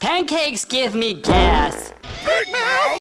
Pancakes give me gas.